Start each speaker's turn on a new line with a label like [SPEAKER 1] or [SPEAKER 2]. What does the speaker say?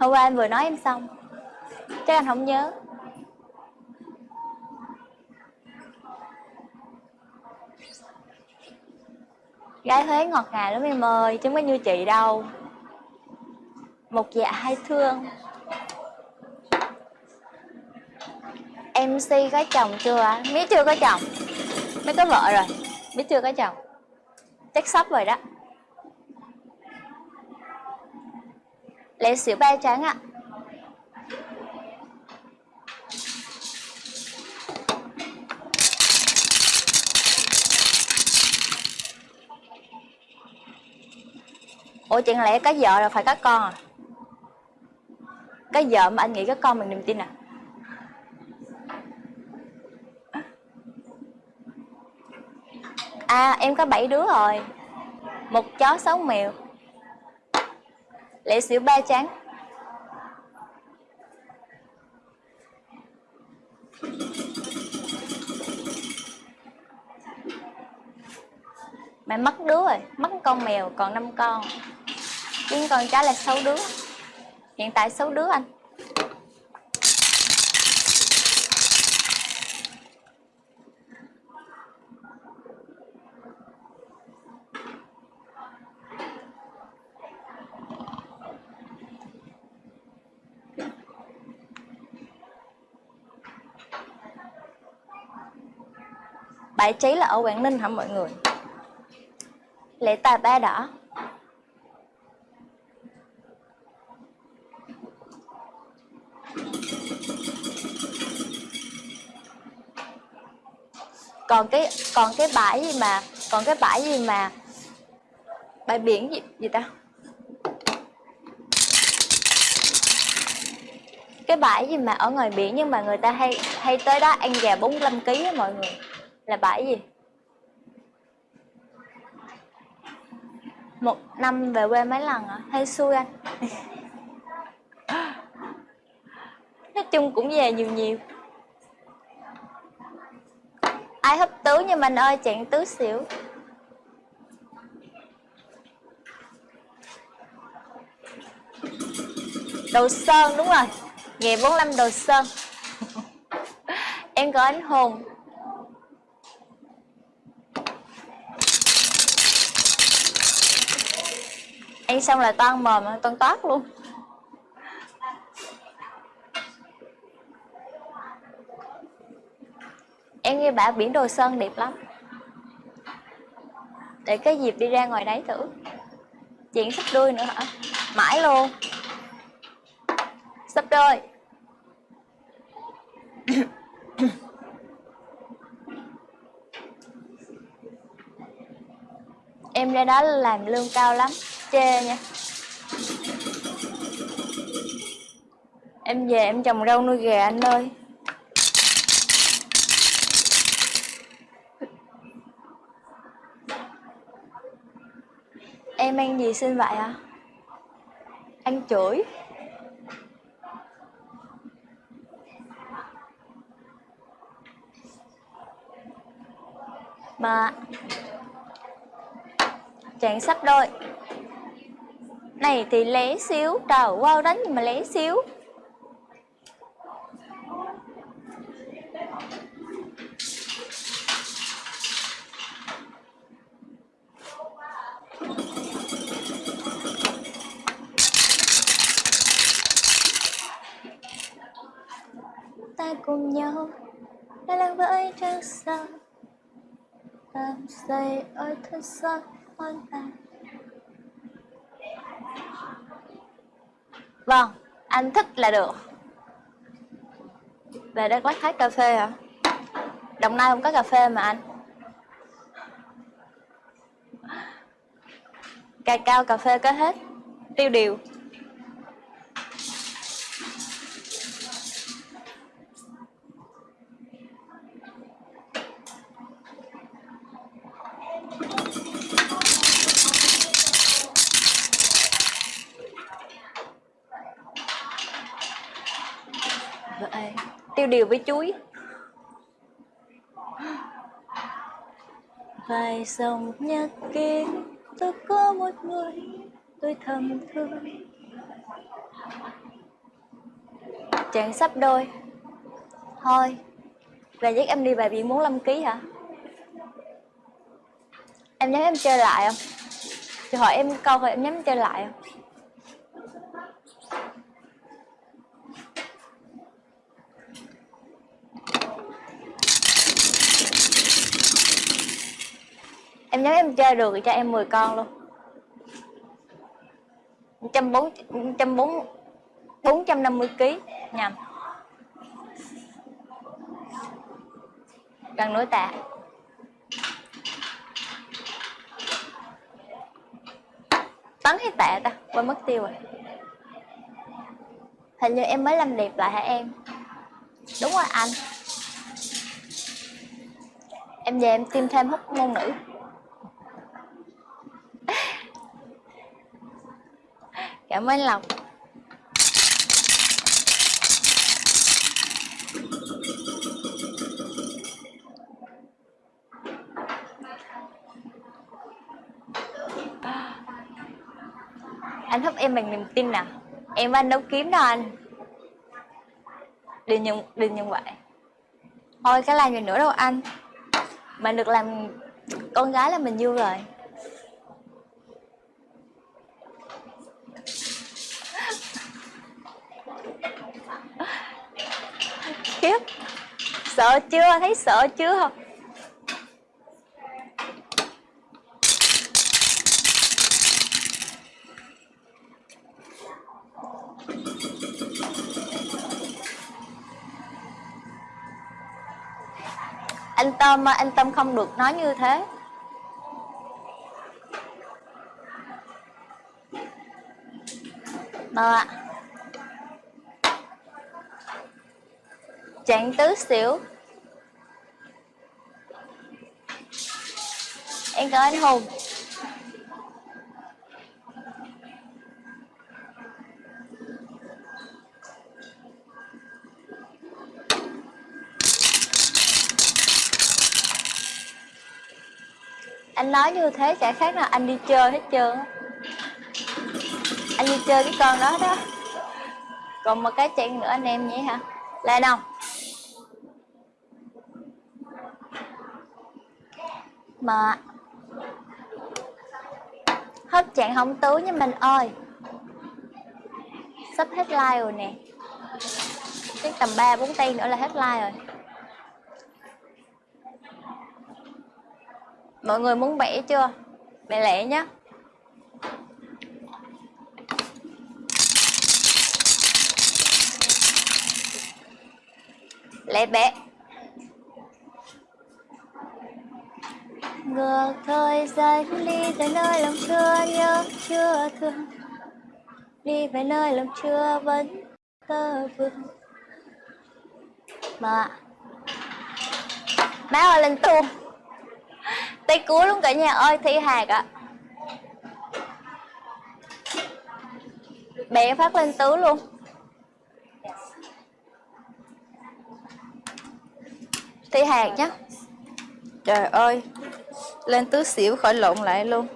[SPEAKER 1] hôm qua anh vừa nói em xong. Chắc anh không nhớ. Gái Huế ngọt ngào lắm em ơi, chứ có như chị đâu. Một dạ hai thương. MC có chồng chưa Mía chưa có chồng. Mía có vợ rồi. Mía chưa có chồng. Chắc sắp rồi đó. Lấy xíu ba trắng ạ. Ủa chẳng lẽ có vợ rồi phải có con à? Có vợ mà anh nghĩ có con mình niềm tin à? À em có 7 đứa rồi. Một chó 6 mèo lễ xỉu ba trắng mẹ mất đứa rồi, Mất con mèo, còn 5 con. Riêng con trái là 6 đứa. Hiện tại 6 đứa anh. Bãi cháy là ở Quảng Ninh hả mọi người? Lễ tài ba đỏ. Còn cái còn cái bãi gì mà, còn cái bãi gì mà, bãi biển gì gì ta? Cái bãi gì mà ở ngoài biển nhưng mà người ta hay hay tới đó ăn gà 45 kg á mọi người là bãi gì? Một năm về quê mấy lần à? Hay xui anh? Nói chung cũng về nhiều nhiều. Ai hấp tứ như mình ơi chặn tứ xỉu. Đồ sơn đúng rồi. Ngày 45 đồ sơn. Em có ánh hồn. Ăn xong là toan mồm, toan toát luôn. Em nghe bảo biển đồ sơn đẹp lắm. Để cái dịp đi ra ngoài đấy thử. Chuyện sắp đuôi nữa hả? Mãi luôn. Sắp đôi. Em ra đó làm lương cao lắm chê nha. Em về em trồng rau nuôi gà anh ơi. Em ăn gì xin vậy à ăn chửi. Mà chàng sắp đôi này thì lé xíu, trời wow đánh nhưng mà lé xíu. Ta cùng nhau đã lặng với trăng sao làm say ơi thân xa hoang tàn Vâng, anh thích là được. Về Đắk Lắk hát cà phê hả? Đồng Nai không có cà phê mà anh. Cà cao cà phê có hết. Tiêu điều Vậy, tiêu điều với chuối vài dòng nhật ký tôi có một người tôi thầm thương Chuyện sắp đôi Thôi Là dắt em đi bài biển 45 kg hả? Em nhắn em chơi lại không? Chị hỏi em câu rồi em nhắn chơi lại không? Anh chơi được thì cho em 10 con luôn. 140 140 450 kg nhầm. Gần núi tạ tấn hay tạ ta, quên mất tiêu rồi. Hình như em mới làm đẹp lại hả em? Đúng rồi anh. Em về em tiêm thêm hút môn nữ cảm ơn lộc. Anh thúc em bằng niềm tin nè em và anh đấu kiếm đó anh. Đừng nhận đừng nhận vậy. Thôi, cái làm gì nữa đâu anh. Mà được làm con gái là mình vui rồi khiếp. Sợ chưa? Thấy sợ chưa? Không anh tâm à, anh tâm không được nói như thế. Mơ ạ. Chặn tứ xỉu. Em cảm anh hùng. Anh nói như thế chả khác nào anh đi chơi hết trơn á. Anh đi chơi cái con đó đó. Còn một cái chuyện nữa anh em nhé hả? Lên không mà hết trạng không tứ nha mình ơi. Sắp hết like rồi nè. Cái tầm 3 4 tay nữa là hết like rồi. Mọi người muốn bẻ chưa? Bẻ lẻ nhé lẹ bẻ. Ngược thời gian, đi về nơi lòng chưa nhớ, chưa thương. Đi về nơi lòng chưa vẫn tơ vương. Mà, má ơi, lên tuôn tay cuối luôn cả nhà ơi, thi hạt ạ. Bẻ phát lên tứ luôn. Thi hạt nhé trời ơi lên tứ xỉu khỏi lộn lại luôn.